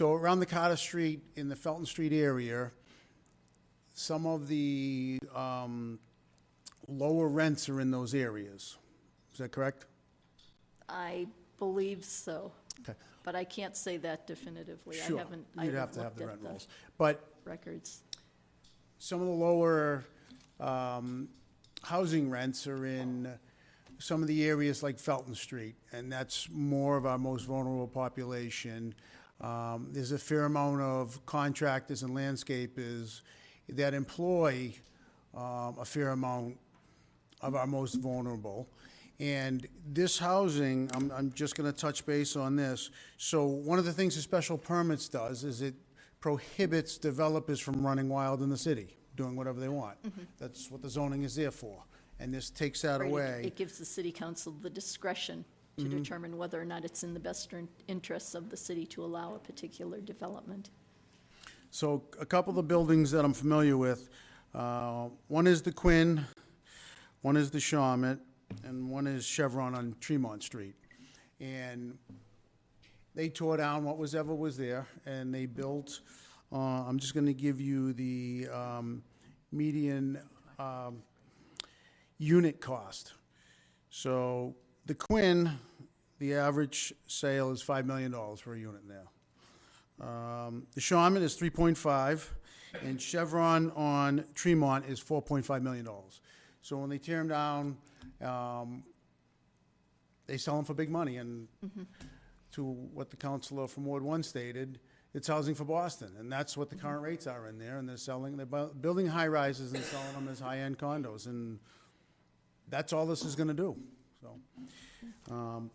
So around the Carter Street, in the Felton Street area, some of the um, lower rents are in those areas. Is that correct? I believe so, Okay. but I can't say that definitively. I Sure. haven't, I You'd have haven't to have looked the at rent rolls. But records. some of the lower um, housing rents are in some of the areas like Felton Street, and that's more of our most vulnerable population. Um, There's a fair amount of contractors and landscapers that employ um, a fair amount of our most vulnerable. And this housing, I'm, I'm just gonna touch base on this. So one of the things the special permits does is it prohibits developers from running wild in the city, doing whatever they want. That's what the zoning is there for. And this takes that Right, it- away. It gives the city council the discretion to Mm-hmm. determine whether or not it's in the best in- interests of the city to allow a particular development. So a couple of the buildings that I'm familiar with, uh, one is the Quinn, one is the Shawmut, and one is Chevron on Tremont Street. And they tore down what was ever was there, and they built, uh, I'm just gonna give you the um, median um, unit cost. So the Quinn, the average sale is $5 million for a unit now. Um, The Shawmut is three point five, and Chevron on Tremont is four point five million dollars. So when they tear them down, um, they sell them for big money, and to what the counselor from Ward One stated, it's housing for Boston, and that's what the current rates are in there, and they're selling, they're bu- building high-rises and selling them as high-end condos, and that's all this is gonna do, so. um,